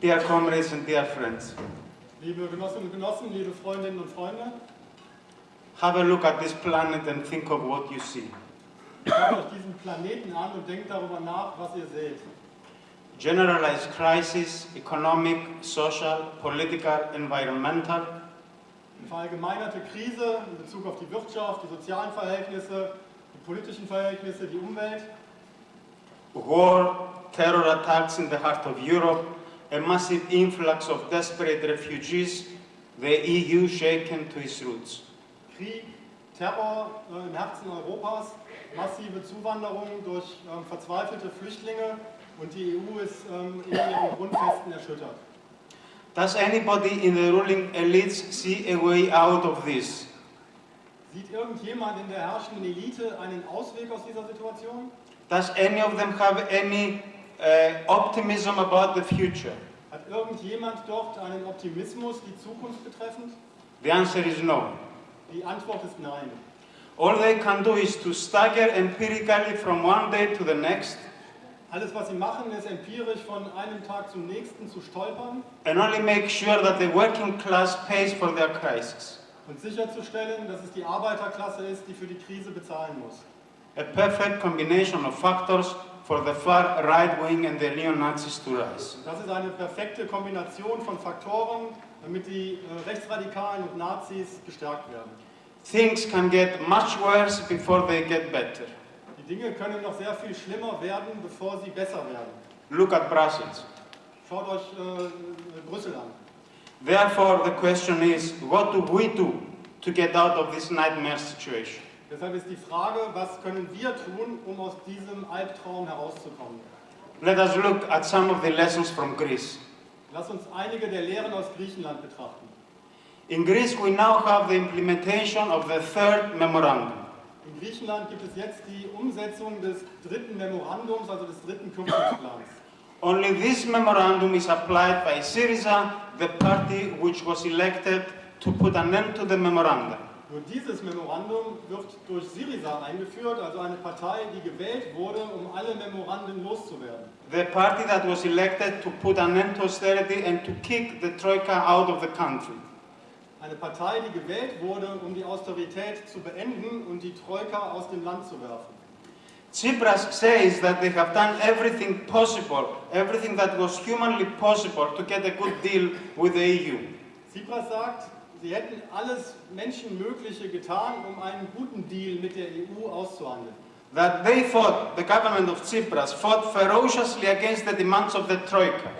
Dear comrades and dear friends, Liebe Genossinnen und Genossen, liebe Freundinnen und Freunde, have a look at this planet and think of what you see. schaut euch diesen Planeten an und denkt darüber nach, was ihr seht. Generalized crisis, economic, social, political, environmental, Eine verallgemeinerte Krise in Bezug auf die Wirtschaft, die sozialen Verhältnisse, die politischen Verhältnisse, die Umwelt, war, terror attacks in the heart of Europe, a massive influx of desperate refugees, the EU shaken to its roots. Krieg, Terror äh, im Herzen Europas, massive Zuwanderung durch ähm, verzweifelte Flüchtlinge und die EU ist ähm, in ihren Grundfesten erschüttert. Does anybody in the ruling elites see a way out of this? Sieht irgendjemand in der herrschenden Elite einen Ausweg aus dieser Situation? Does any of them have any uh, optimism about the future? Hat irgendjemand dort einen Optimismus, die Zukunft betreffend? The answer is no. Die Antwort ist nein. All they can do is to stagger empirically from one day to the next Alles, was sie machen, ist empirisch von einem Tag zum nächsten zu stolpern and only make sure that the working class pays for their crisis. und sicherzustellen, dass es die Arbeiterklasse ist, die für die Krise bezahlen muss. A perfect combination of factors for the far right wing and the neo-Nazis to rise. Das ist eine perfekte Kombination von Faktoren, damit die äh, Rechtsradikalen und Nazis gestärkt werden. Things can get much worse before they get better. Die Dinge können noch sehr viel schlimmer werden, bevor sie besser werden. Look at Brussels. Schaut euch äh, Brüssel an. Therefore, the question is, what do we do to get out of this nightmare situation? Deshalb ist die Frage, was können wir tun, um aus diesem Albtraum herauszukommen? Let us look at some of the lessons from Greece. Lass uns einige der Lehren aus Griechenland betrachten. In Greece, we now have the implementation of the third memorandum. In Griechenland gibt es jetzt die Umsetzung des dritten Memorandums, also des dritten Kürzungsplans. Only this memorandum is applied by Syriza, the party which was elected to put an end to the memorandum. Nur dieses Memorandum wird durch Syriza eingeführt, also eine Partei, die gewählt wurde, um alle Memoranden loszuwerden. The party that was elected to put an end to austerity and to kick the Troika out of the country. Eine Partei, die gewählt wurde, um die Austerität zu beenden und die Troika aus dem Land zu werfen. Tsipras says that they have done everything possible, everything that was humanly possible to get a good deal with the EU. Tsipras sagt, sie hätten alles Menschenmögliche getan, um einen guten Deal mit der EU auszuhandeln. That they fought, the government of Tsipras fought ferociously against the demands of the Troika.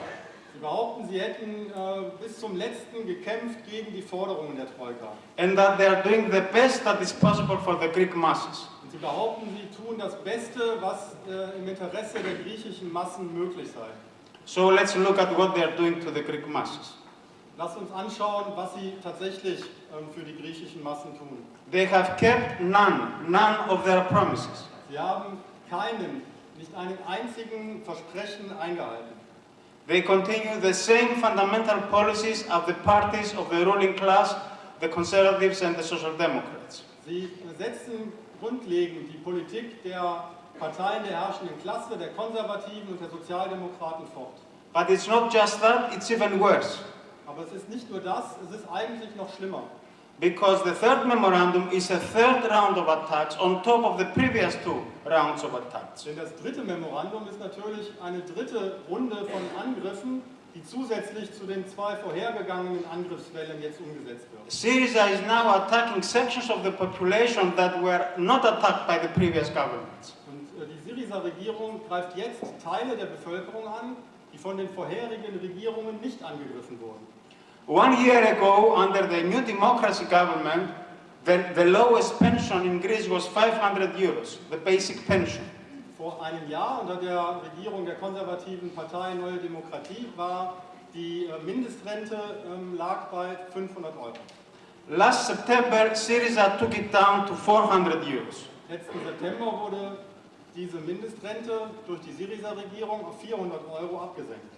Sie behaupten, sie hätten äh, bis zum letzten gekämpft gegen die Forderungen der Troika. and that they are doing the best that is possible for the Greek masses. Und sie behaupten, sie tun das Beste, was äh, im Interesse der griechischen Massen möglich sei. So let's look at what they are doing to the Greek masses. Lasst uns anschauen, was sie tatsächlich ähm, für die griechischen Massen tun. They have kept none, none of their promises. Sie haben keinen, nicht einen einzigen Versprechen eingehalten. They continue the same fundamental policies of the parties of the ruling class, the conservatives and the social democrats. Sie setzen grundlegend die Politik der Parteien der herrschenden Klasse, der Konservativen und der Sozialdemokraten fort. But it's not just that, it's even worse. Aber es ist nicht nur das, es ist eigentlich noch schlimmer. Because the third memorandum is a third round of attacks on top of the previous two rounds of attacks. Denn das dritte Memorandum ist natürlich eine dritte Runde von Angriffen, die zusätzlich zu den zwei vorhergegangenen Angriffswellen jetzt umgesetzt wird. Syriza is now attacking sections of the population that were not attacked by the previous governments. Und äh, die Syriza-Regierung greift jetzt Teile der Bevölkerung an, die von den vorherigen Regierungen nicht angegriffen wurden. One year ago, under the New Democracy government, the, the lowest pension in Greece was 500 euros, the basic pension. Vor einem Jahr unter der Regierung der konservativen Partei Neue Demokratie war die äh, Mindestrente ähm, lag bei 500 Euro. Last September, Syriza took it down to 400 euros. Letzten September wurde diese Mindestrente durch die Syriza-Regierung auf 400 Euro abgesenkt.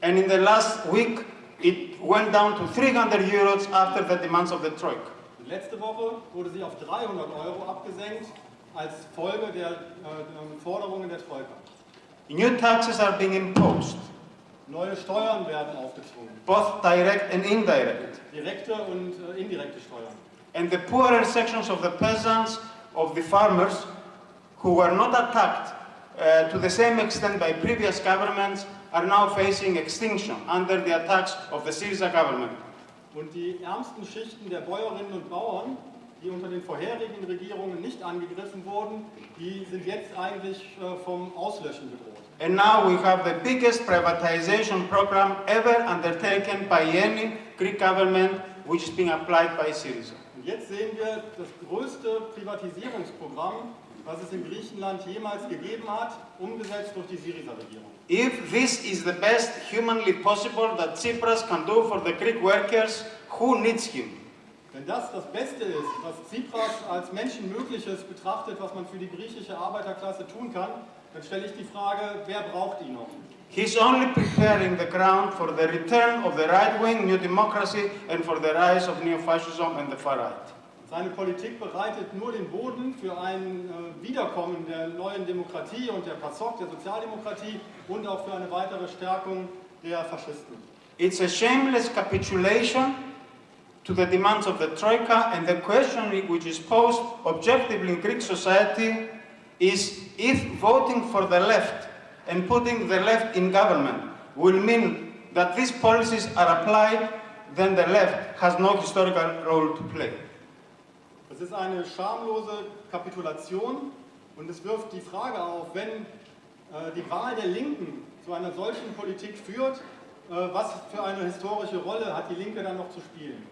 And in the last week, it went down to 300 euros after the demands of the Troika. Letzte Woche wurde sie auf 300 Euro abgesenkt als Folge der äh, Forderungen der Troika. New taxes are being imposed. Neue Steuern werden aufgezwungen, both direct and indirect. direkte und äh, indirekte Steuern. And the poorer sections of the peasants, of the farmers, who were not attacked uh, to the same extent by previous governments, are now facing extinction under the attacks of the Syriza government. Und die ärmsten Schichten der Bäuerinnen und Bauern, die unter den vorherigen Regierungen nicht angegriffen wurden, die sind jetzt eigentlich äh, vom Auslöschen bedroht. And now we have the biggest privatization program ever undertaken by any Greek government, which is being applied by Syriza. Und jetzt sehen wir das größte Privatisierungsprogramm, was es in Griechenland jemals gegeben hat, umgesetzt durch die Syriza-Regierung. If this is the best humanly possible that Tsipras can do for the Greek workers, who needs him? Wenn das das Beste ist, was Tsipras als Menschenmögliches betrachtet, was man für die griechische Arbeiterklasse tun kann, dann stelle ich die Frage, wer braucht ihn noch? He's only preparing the ground for the return of the right-wing new democracy and for the rise of neo-fascism and the far right. Seine Politik bereitet nur den Boden für ein äh, Wiederkommen der neuen Demokratie und der PASOK, der Sozialdemokratie und auch für eine weitere Stärkung der Faschisten. It's a shameless capitulation to the demands of the Troika, and the question which is posed objectively in Greek society is if voting for the left and putting the left in government will mean that these policies are applied, then the left has no historical role to play. Das ist eine schamlose Kapitulation und es wirft die Frage auf, wenn äh, die Wahl der Linken zu einer solchen Politik führt, äh, was für eine historische Rolle hat die Linke dann noch zu spielen?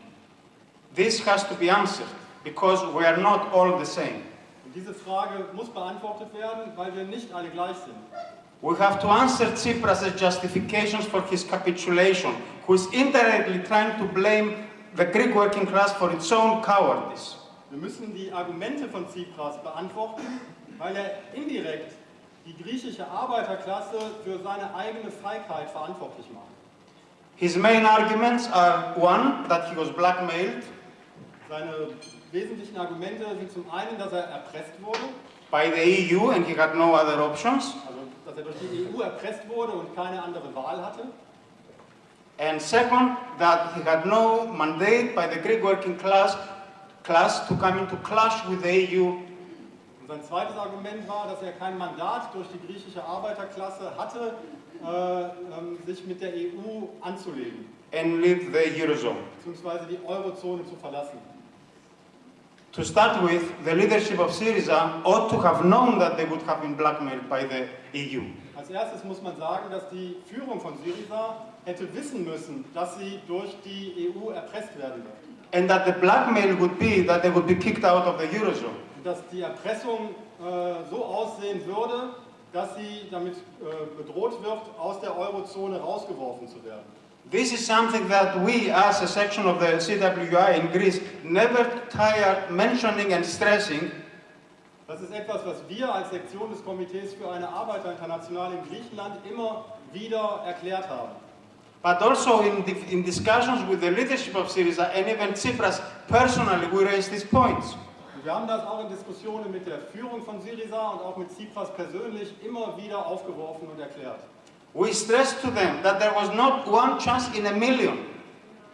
This has to be answered because we are not all the same. Und diese Frage muss beantwortet werden, weil wir nicht alle gleich sind. We have to answer Tsipras' justifications for his capitulation, who is indirectly trying to blame the Greek working class for its own cowardice. Wir müssen die Argumente von Tsipras beantworten, weil er indirekt die griechische Arbeiterklasse für seine eigene Feigheit verantwortlich macht. His main arguments are one, that he was blackmailed Seine wesentlichen Argumente sind zum einen, dass er erpresst wurde, by the EU and he had no other options, also dass er durch die EU erpresst wurde und keine andere Wahl hatte. and second, that he had no mandate by the Greek working class, class to come into clash with the EU Und sein zweites Argument war, dass er kein Mandat durch die griechische Arbeiterklasse hatte, äh, ähm, sich mit der EU anzulegen, and leave the Eurozone. beziehungsweise die Eurozone zu verlassen. To start with, the leadership of Syriza ought to have known that they would have been blackmailed by the EU. Als erstes muss man sagen, dass die Führung von Syriza hätte wissen müssen, dass sie durch die EU erpresst werden wird. And that the blackmail would be that they would be kicked out of the Eurozone. Und dass die Erpressung äh, so aussehen würde, dass sie damit äh, bedroht wird, aus der Eurozone rausgeworfen zu werden. This is something that we, as a section of the CWI in Greece, never tired mentioning and stressing Das ist etwas, was wir als Sektion des Komitees für eine Arbeiterinternationale in Griechenland immer wieder erklärt haben. But also in, di- in discussions with the leadership of Syriza and even Tsipras personally, we raised these points. Wir haben das auch in Diskussionen mit der Führung von Syriza und auch mit Tsipras persönlich immer wieder aufgeworfen und erklärt. We stressed to them that there was not one chance in a million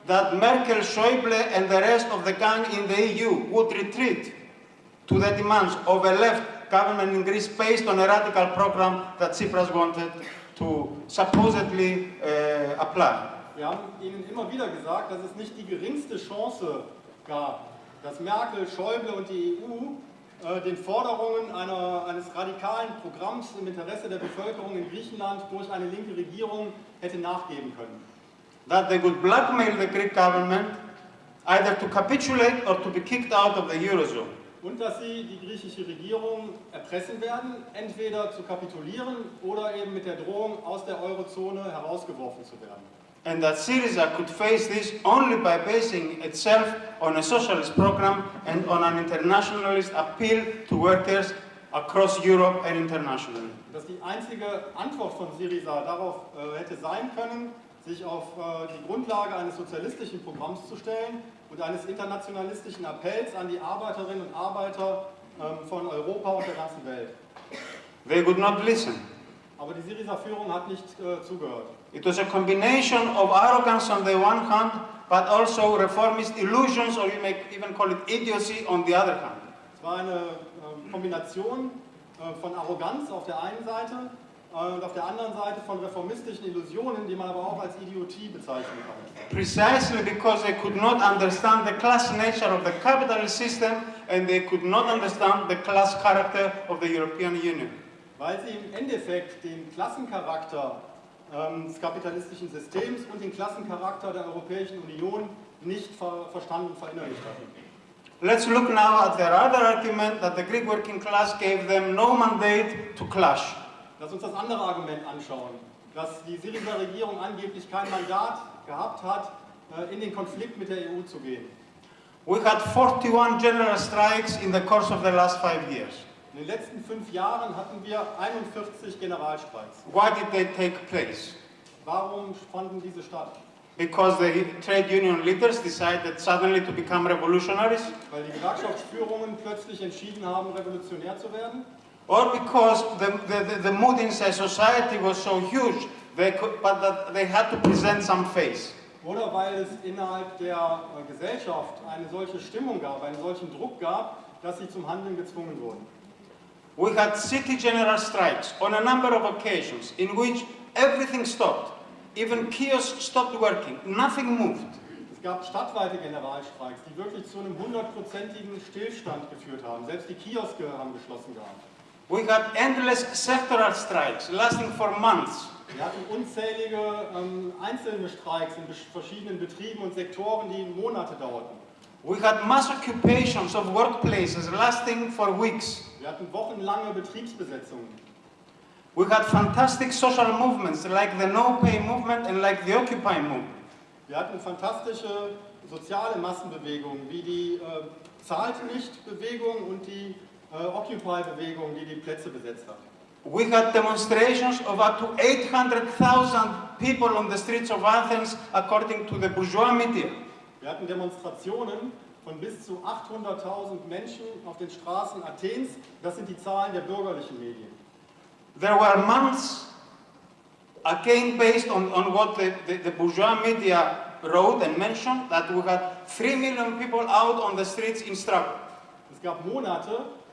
that Merkel, Schäuble and the rest of the gang in the EU would retreat to the demands of a left government in Greece based on a radical program that Tsipras wanted to supposedly uh, apply. Wir haben ihnen immer wieder gesagt, dass es nicht die geringste Chance gab, dass Merkel, Schäuble und die EU äh, den Forderungen einer, eines radikalen Programms im Interesse der Bevölkerung in Griechenland durch eine linke Regierung hätte nachgeben können. That they would blackmail the Greek government either to capitulate or to be kicked out of the Eurozone. Und dass sie die griechische Regierung erpressen werden, entweder zu kapitulieren oder eben mit der Drohung, aus der Eurozone herausgeworfen zu werden. and that Syriza could face this only by basing itself on a socialist program and on an internationalist appeal to workers across Europe and internationally. dass die einzige Antwort von Syriza darauf äh, hätte sein können, sich auf äh, die Grundlage eines sozialistischen Programms zu stellen und eines internationalistischen Appells an die Arbeiterinnen und Arbeiter ähm, von Europa und der ganzen Welt. They would not listen. Aber die Syriza-Führung hat nicht äh, zugehört. It was a combination of arrogance on the one hand, but also reformist illusions, or you may even call it idiocy, on the other hand. Es war eine äh, Kombination äh, von Arroganz auf der einen Seite und auf der anderen Seite von reformistischen Illusionen, die man aber auch als Idiotie bezeichnen kann. Precisely because they could not understand the class nature of the capitalist system and they could not understand the class character of the European Union. Weil sie im Endeffekt den Klassencharakter ähm, des kapitalistischen Systems und den Klassencharakter der Europäischen Union nicht ver verstanden und verinnerlicht hatten. Let's look now at their other argument that the Greek working class gave them no mandate to clash. Lass uns das andere Argument anschauen, dass die Syriza-Regierung angeblich kein Mandat gehabt hat, äh, in den Konflikt mit der EU zu gehen. We had 41 general strikes in the course of the last five years. In den letzten fünf Jahren hatten wir 41 Generalstreiks. Why did they take place? Warum fanden diese statt? Because the trade union leaders decided suddenly to become revolutionaries? Weil die Gewerkschaftsführungen plötzlich entschieden haben, revolutionär zu werden? Or because the, the, the, mood inside society was so huge, they could, but that they had to present some face? Oder weil es innerhalb der äh, Gesellschaft eine solche Stimmung gab, einen solchen Druck gab, dass sie zum Handeln gezwungen wurden. We had city general strikes on a number of occasions in which everything stopped. Even kiosks stopped working, nothing moved. Es gab stadtweite Generalstreiks, die wirklich zu einem hundertprozentigen Stillstand geführt haben. Selbst die Kioske haben geschlossen gehabt. We had endless sectoral strikes lasting for months. Wir hatten unzählige ähm, einzelne Streiks in verschiedenen Betrieben und Sektoren, die Monate dauerten. We had mass occupations of workplaces lasting for weeks. Wir hatten wochenlange Betriebsbesetzungen. We had fantastic social movements like the No Pay movement and like the Occupy movement. Wir hatten fantastische soziale Massenbewegungen, wie die äh, Zahlt nicht-Bewegung und die Occupy-Bewegung, die die Plätze besetzt hat. We had demonstrations of up to 800,000 people on the streets of Athens according to the bourgeois media. Wir hatten Demonstrationen von bis zu 800.000 Menschen auf den Straßen Athens. Das sind die Zahlen der bürgerlichen Medien. There were months, again based on, on what the, the, the bourgeois media wrote and mentioned, that we had 3 million people out on the streets in struggle. Es gab Monate, äh,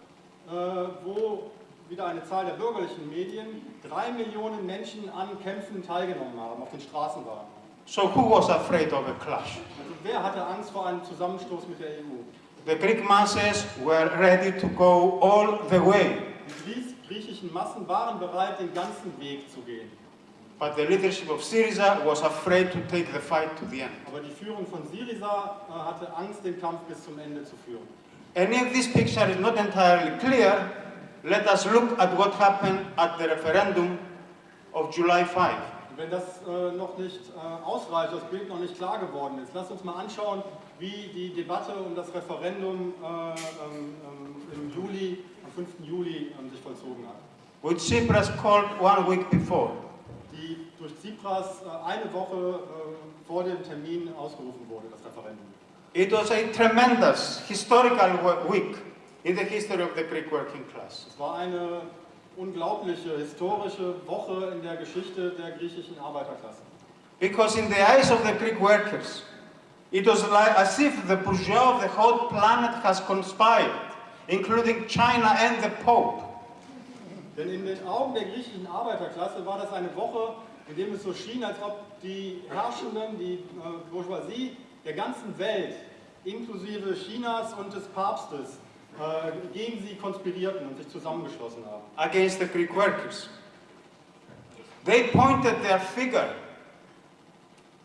wo wieder eine Zahl der bürgerlichen Medien drei Millionen Menschen an Kämpfen teilgenommen haben, auf den Straßen waren. So who was afraid of a clash? Also wer hatte Angst vor einem Zusammenstoß mit der EU? The Greek masses were ready to go all the way, Die griechischen Massen waren bereit, den ganzen Weg zu gehen. but the leadership of Syriza was afraid to take the fight to the end. Aber die Führung von Syriza äh, hatte Angst, den Kampf bis zum Ende zu führen. And if this picture is not entirely clear, let us look at what happened at the referendum of July 5. Und wenn das äh, noch nicht äh, ausreicht, das Bild noch nicht klar geworden ist, lasst uns mal anschauen, wie die Debatte um das Referendum äh, ähm, ähm, im Juli, am 5. Juli ähm, sich vollzogen hat. which Tsipras called one week before. Die durch Tsipras äh, eine Woche äh, vor dem Termin ausgerufen wurde, das Referendum. It was a tremendous historical week in the history of the Greek working class. Es war eine unglaubliche historische Woche in der Geschichte der griechischen Arbeiterklasse. Because in the eyes of the Greek workers, it was like as if the bourgeois of the whole planet has conspired, including China and the Pope. Denn in den Augen der griechischen Arbeiterklasse war das eine Woche, in dem es so schien, als ob die Herrschenden, die äh, Bourgeoisie der ganzen Welt, inklusive Chinas und des Papstes, äh, gegen sie konspirierten und sich zusammengeschlossen haben. against the Greek workers. They pointed their finger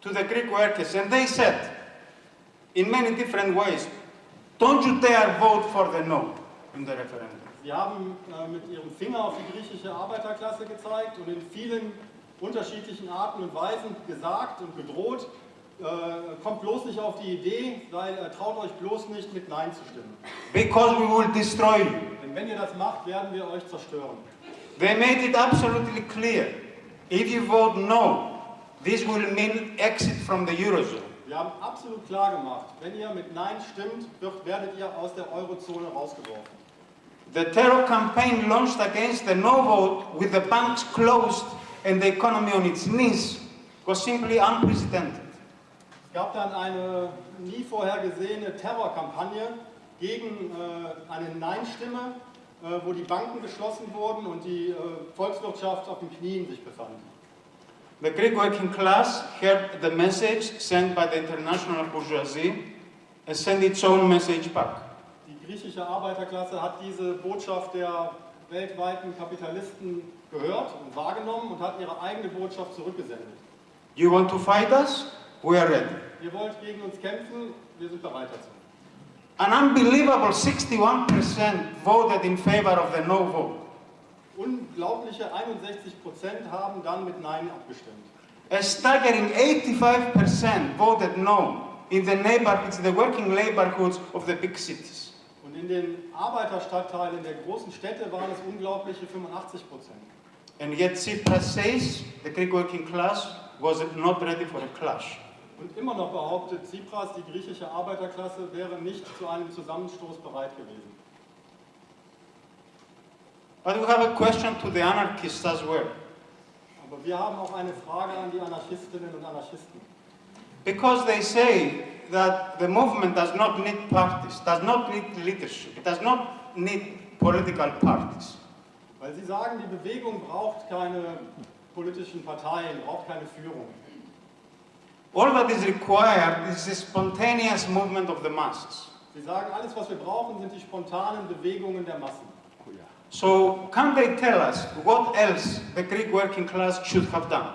to the Greek workers and they said, in many different ways, don't you dare vote for the no in the referendum. Sie haben äh, mit ihrem Finger auf die griechische Arbeiterklasse gezeigt und in vielen unterschiedlichen Arten und Weisen gesagt und gedroht, äh, kommt bloß nicht auf die Idee, sei, äh, traut euch bloß nicht mit Nein zu stimmen. Because we will destroy you. Denn wenn ihr das macht, werden wir euch zerstören. They made it absolutely clear. If you vote no, this will mean exit from the Eurozone. Wir haben absolut klar gemacht, wenn ihr mit Nein stimmt, wird, werdet ihr aus der Eurozone rausgeworfen. The terror campaign launched against the no vote with the banks closed and the economy on its knees was simply unprecedented. Es gab dann eine nie vorher gesehene Terrorkampagne gegen äh, eine Nein-Stimme, äh, wo die Banken geschlossen wurden und die äh, Volkswirtschaft auf den Knien sich befand. The Greek working class heard the message sent by the international bourgeoisie and sent its own message back. Die griechische Arbeiterklasse hat diese Botschaft der weltweiten Kapitalisten gehört und wahrgenommen und hat ihre eigene Botschaft zurückgesendet. You want to fight us? We are ready. Ihr wollt gegen uns kämpfen, wir sind bereit dazu. An unbelievable 61% voted in favor of the no vote. Unglaubliche 61 Prozent haben dann mit Nein abgestimmt. A staggering 85% voted no in the neighborhoods, the working neighborhoods of the big cities. Und in den Arbeiterstadtteilen der großen Städte waren es unglaubliche 85 Prozent. And yet Tsipras says the Greek working class was not ready for a clash. Und immer noch behauptet Tsipras, die griechische Arbeiterklasse wäre nicht zu einem Zusammenstoß bereit gewesen. But we have a question to the anarchists as well. Aber wir haben auch eine Frage an die Anarchistinnen und Anarchisten. Because they say that the movement does not need parties, does not need leadership, it does not need political parties. Weil sie sagen, die Bewegung braucht keine politischen Parteien, braucht keine Führung. All that is required is the spontaneous movement of the masses. Sie sagen, alles, was wir brauchen, sind die spontanen Bewegungen der Massen. So, can they tell us what else the Greek working class should have done?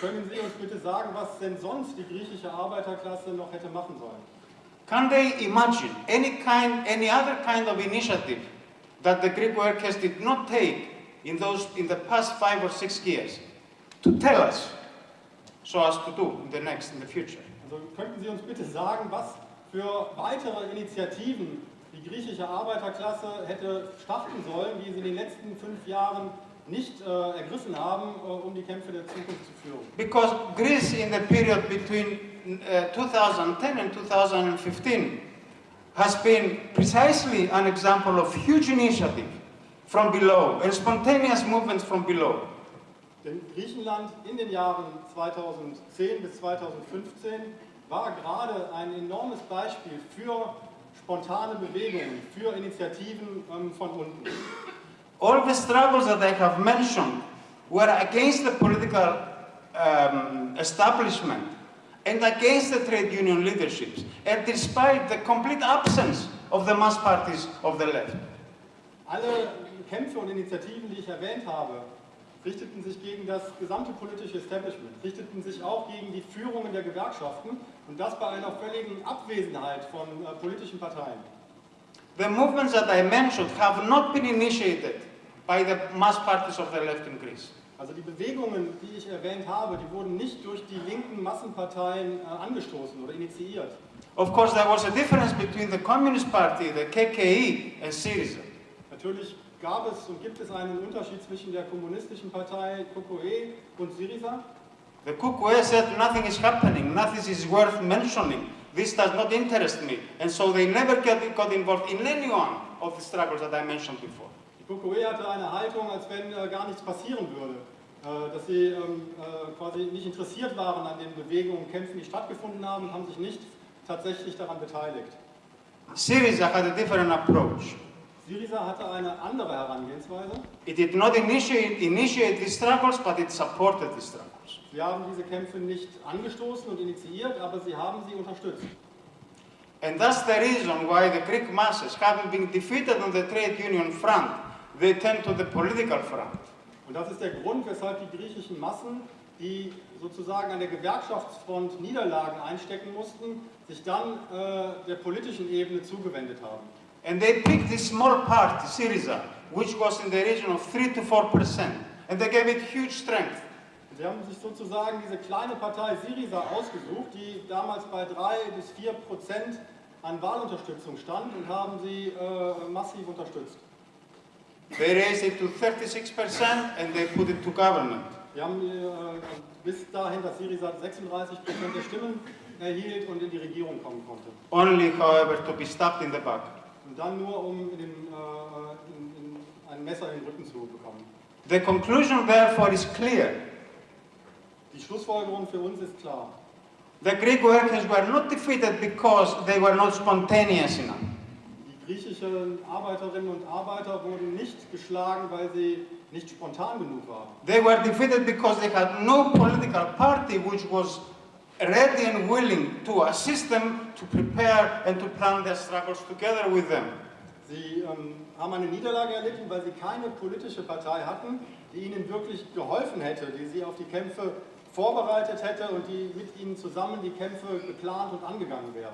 Können Sie uns bitte sagen, was denn sonst die griechische Arbeiterklasse noch hätte machen sollen? Can they imagine any kind, any other kind of initiative that the Greek workers did not take in those, in the past five or six years to tell us so as to do in the next, in the future? Also könnten Sie uns bitte sagen, was für weitere Initiativen die griechische Arbeiterklasse hätte starten sollen, die sie in den letzten fünf Jahren nicht äh, ergriffen haben, äh, um die Kämpfe der Zukunft zu führen. Because Greece in the period between uh, 2010 and 2015 has been precisely an example of huge initiative from below and spontaneous movements from below. Griechenland in den Jahren 2010 bis 2015 war gerade ein enormes Beispiel für spontane Bewegungen, für Initiativen ähm, von unten. All the struggles that I have mentioned were against the political um, establishment and against the trade union leaderships, and despite the complete absence of the mass parties of the left. Alle Kämpfe und Initiativen, die ich erwähnt habe, richteten sich gegen das gesamte politische Establishment, richteten sich auch gegen die Führungen der Gewerkschaften und das bei einer völligen Abwesenheit von äh, politischen Parteien. The movements that I mentioned have not been initiated by the mass parties of the left in Greece. Also die Bewegungen, die ich erwähnt habe, die wurden nicht durch die linken Massenparteien äh, angestoßen oder initiiert. Of course, there was a difference between the Communist Party, the KKE, and Syriza. Natürlich gab es und gibt es einen Unterschied zwischen der kommunistischen Partei KKE und Syriza. The KKE said nothing is happening, nothing is worth mentioning. This does not interest me. And so they never got, involved in any one of the struggles that I mentioned before. Die KKE hatte eine Haltung, als wenn äh, gar nichts passieren würde. Äh, dass sie ähm, äh, quasi nicht interessiert waren an den Bewegungen und Kämpfen, die stattgefunden haben und haben sich nicht tatsächlich daran beteiligt. Syriza had a different approach. Syriza hatte eine andere Herangehensweise. It did not initiate, initiate these struggles, but it supported these struggles. Sie haben diese Kämpfe nicht angestoßen und initiiert, aber sie haben sie unterstützt. And that's the reason why the Greek masses, having been defeated on the trade union front, they turned to the political front. Und das ist der Grund, weshalb die griechischen Massen, die sozusagen an der Gewerkschaftsfront Niederlagen einstecken mussten, sich dann äh, der politischen Ebene zugewendet haben. And they picked this small party, Syriza, which was in the region of 3 to 4 percent, and they gave it huge strength. Sie haben sich sozusagen diese kleine Partei Syriza ausgesucht, die damals bei 3 bis 4 Prozent an Wahlunterstützung stand und haben sie äh, massiv unterstützt. They raised it to 36 percent and they put it to government. Wir haben äh, bis dahin, dass Syriza 36 Prozent der Stimmen erhielt und in die Regierung kommen konnte. Only, however, to be stabbed in the back. Und dann nur um in den, äh, in, in ein Messer in den Rücken zu bekommen. The conclusion, therefore, is clear. Die Schlussfolgerung für uns ist klar. The Greek workers were not defeated because they were not spontaneous enough. Die griechischen Arbeiterinnen und Arbeiter wurden nicht geschlagen, weil sie nicht spontan genug waren. They were defeated because they had no political party which was ready and willing to assist them to prepare and to plan their struggles together with them. Sie ähm, haben eine Niederlage erlitten, weil sie keine politische Partei hatten, die ihnen wirklich geholfen hätte, die sie auf die Kämpfe vorbereitet hätte und die mit ihnen zusammen die Kämpfe geplant und angegangen wäre.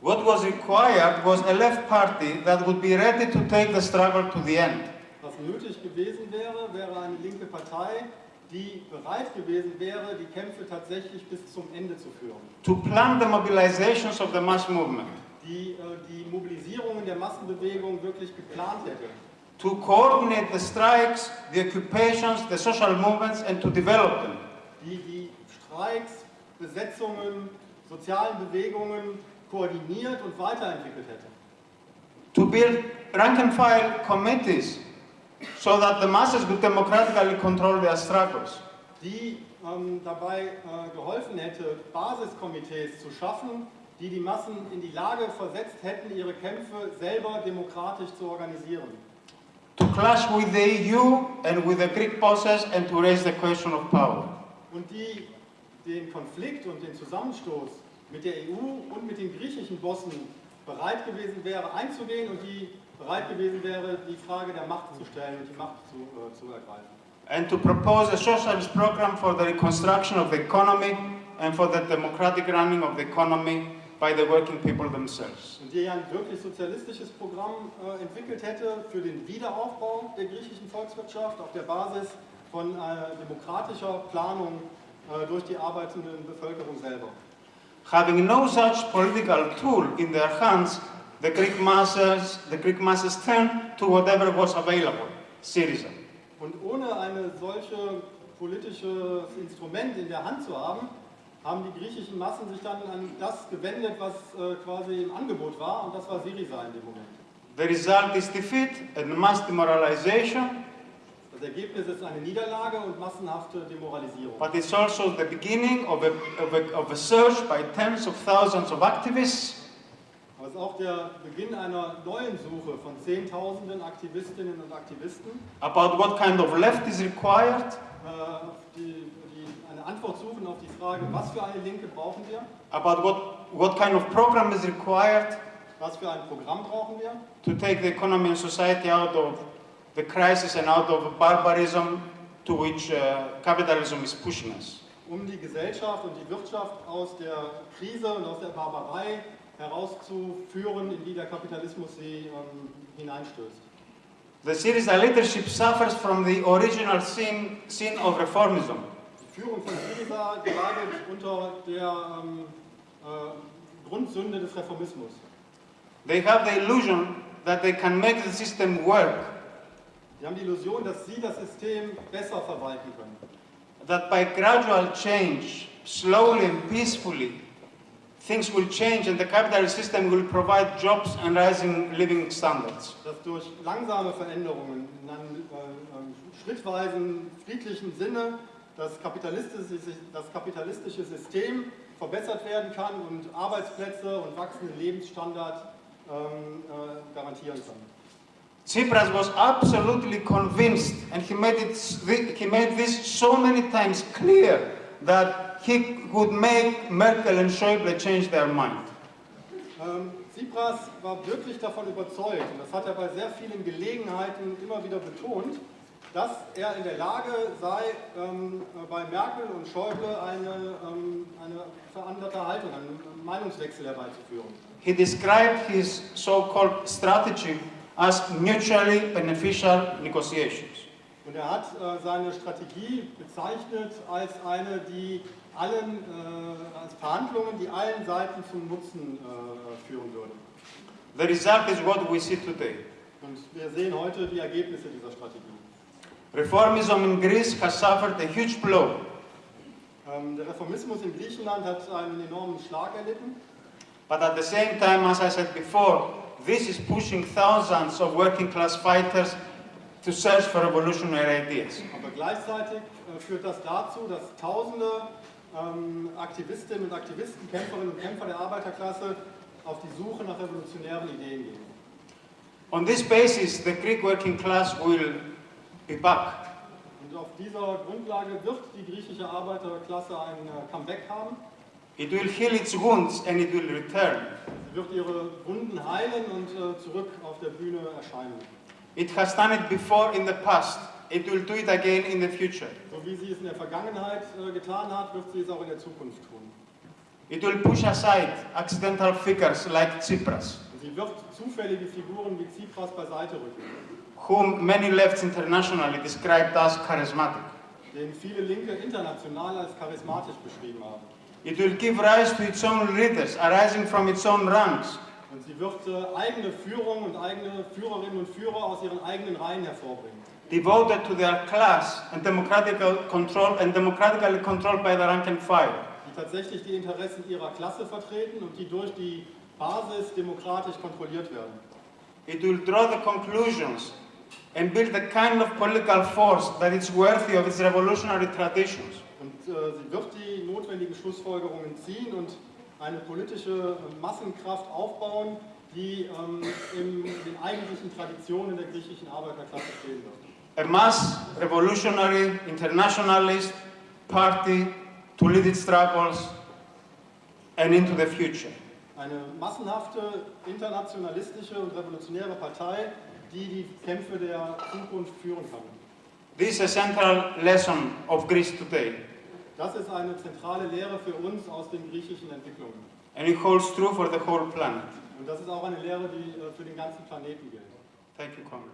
What was required was a left party that would be ready to take the struggle to the end. Was nötig gewesen wäre, wäre eine linke Partei, die bereit gewesen wäre, die Kämpfe tatsächlich bis zum Ende zu führen. To plan the mobilizations of the mass movement. Die äh, die Mobilisierungen der Massenbewegung wirklich geplant hätte. To coordinate the strikes, the occupations, the social movements and to develop them. Die die Streiks, Besetzungen, sozialen Bewegungen koordiniert und weiterentwickelt hätte. To build rank and file committees so that the masses could democratically control their struggles. die ähm, dabei äh, geholfen hätte, Basiskomitees zu schaffen, die die Massen in die Lage versetzt hätten, ihre Kämpfe selber demokratisch zu organisieren. To clash with the EU and with the Greek bosses and to raise the question of power. Und die den Konflikt und den Zusammenstoß mit der EU und mit den griechischen Bossen bereit gewesen wäre einzugehen und die bereit gewesen wäre, die Frage der Macht zu stellen und die Macht zu, äh, zu ergreifen. And to propose a socialist program for the reconstruction of the economy and for the democratic running of the economy by the working people themselves. Und die ein wirklich sozialistisches Programm äh, entwickelt hätte für den Wiederaufbau der griechischen Volkswirtschaft auf der Basis von äh, demokratischer Planung äh, durch die arbeitende Bevölkerung selber. Having no such political tool in their hands, the Greek masses, the Greek masses turned to whatever was available, Syriza. Und ohne eine solche politisches Instrument in der Hand zu haben, haben die griechischen Massen sich dann an das gewendet, was äh, quasi im Angebot war, und das war Syriza in dem Moment. The result is defeat and mass demoralization, Das Ergebnis ist eine Niederlage und massenhafte Demoralisierung. but it's also the beginning of a, of a, of a search by tens of thousands of activists es ist auch der Beginn einer neuen Suche von Zehntausenden Aktivistinnen und Aktivisten, about what kind of left is required, auf die, die eine Antwort suchen auf die Frage, was für eine Linke brauchen wir, about what, what kind of program is required? Was für ein Programm brauchen wir, to take the economy and society out of the crisis and out of barbarism to which uh, capitalism is pushing us. um die Gesellschaft und die Wirtschaft aus der Krise und aus der Barbarei herauszuführen, in die der Kapitalismus sie ähm, hineinstößt. The Syriza leadership suffers from the original sin, sin of reformism. Die Führung von Syriza leidet unter der ähm, äh, Grundsünde des Reformismus. They have the illusion that they can make the system work, Sie haben die Illusion, dass sie das System besser verwalten können. that by gradual change, slowly and peacefully, things will change and the capitalist system will provide jobs and rising living standards. Dass durch langsame Veränderungen in einem äh, schrittweisen, friedlichen Sinne das kapitalistische, das kapitalistische System verbessert werden kann und Arbeitsplätze und wachsenden Lebensstandard ähm, äh, garantieren kann. Tsipras was absolutely convinced, and he made, it, he made this so many times clear that he would make Merkel and Schäuble change their mind. Ähm, Tsipras war wirklich davon überzeugt, und das hat er bei sehr vielen Gelegenheiten immer wieder betont, dass er in der Lage sei, ähm, bei Merkel und Schäuble eine, ähm, eine veranderte Haltung, einen Meinungswechsel herbeizuführen. He described his so-called strategy as mutually beneficial negotiations. Und er hat äh, seine Strategie bezeichnet als eine, die allen, äh, als Verhandlungen, die allen Seiten zum Nutzen äh, führen würde. The result is what we see today. Und wir sehen heute die Ergebnisse dieser Strategie. Reformism in Greece has suffered a huge blow. Ähm, der Reformismus in Griechenland hat einen enormen Schlag erlitten. But at the same time, as I said before, this is pushing thousands of working class fighters to search for revolutionary ideas. Aber gleichzeitig äh, führt das dazu, dass Tausende ähm, Aktivistinnen und Aktivisten, Kämpferinnen und Kämpfer der Arbeiterklasse auf die Suche nach revolutionären Ideen gehen. On this basis, the Greek working class will be back. Und auf dieser Grundlage wird die griechische Arbeiterklasse ein äh, Comeback haben. It will heal its wounds and it will return. Sie wird ihre Wunden heilen und äh, zurück auf der Bühne erscheinen. It has done it before in the past. It will do it again in the future. So wie sie es in der Vergangenheit äh, getan hat, wird sie es auch in der Zukunft tun. It will push aside accidental figures like Tsipras, sie wird zufällige Figuren wie Tsipras beiseite rücken, whom many lefts internationally described as charismatic. den viele Linke international als charismatisch beschrieben haben. It will give rise to its own leaders arising from its own ranks. Und sie wird äh, eigene Führung und eigene Führerinnen und Führer aus ihren eigenen Reihen hervorbringen, devoted to their class and democratical control and democratically controlled by the rank and file. die tatsächlich die Interessen ihrer Klasse vertreten und die durch die Basis demokratisch kontrolliert werden. It will draw the conclusions and build the kind of political force that is worthy of its revolutionary traditions. Und äh, sie wird die notwendigen Schlussfolgerungen ziehen und eine politische Massenkraft aufbauen, die ähm, in den eigentlichen Traditionen der griechischen Arbeiterklasse stehen wird. A mass revolutionary internationalist party to lead its struggles and into the future. Eine massenhafte, internationalistische und revolutionäre Partei, die die Kämpfe der Zukunft führen kann. This is a central lesson of Greece today, Das ist eine zentrale Lehre für uns aus den griechischen Entwicklungen. and it holds true for the whole planet. Und das ist auch eine Lehre, die äh, für den ganzen Planeten gilt. Thank you, Dank.